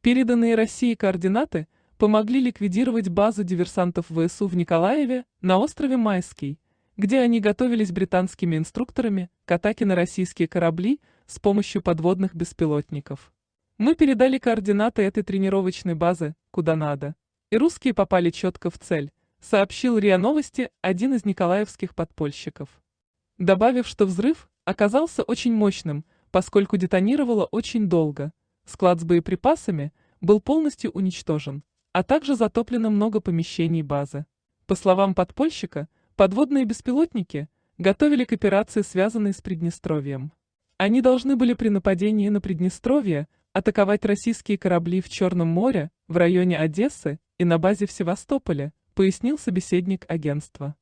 Переданные России координаты помогли ликвидировать базу диверсантов ВСУ в Николаеве на острове Майский, где они готовились британскими инструкторами к атаке на российские корабли с помощью подводных беспилотников. Мы передали координаты этой тренировочной базы, куда надо. И русские попали четко в цель, сообщил РИА Новости один из николаевских подпольщиков. Добавив, что взрыв оказался очень мощным, поскольку детонировало очень долго. Склад с боеприпасами был полностью уничтожен, а также затоплено много помещений базы. По словам подпольщика, подводные беспилотники готовили к операции, связанной с Приднестровьем. Они должны были при нападении на Приднестровье атаковать российские корабли в Черном море, в районе Одессы и на базе в Севастополе, пояснил собеседник агентства.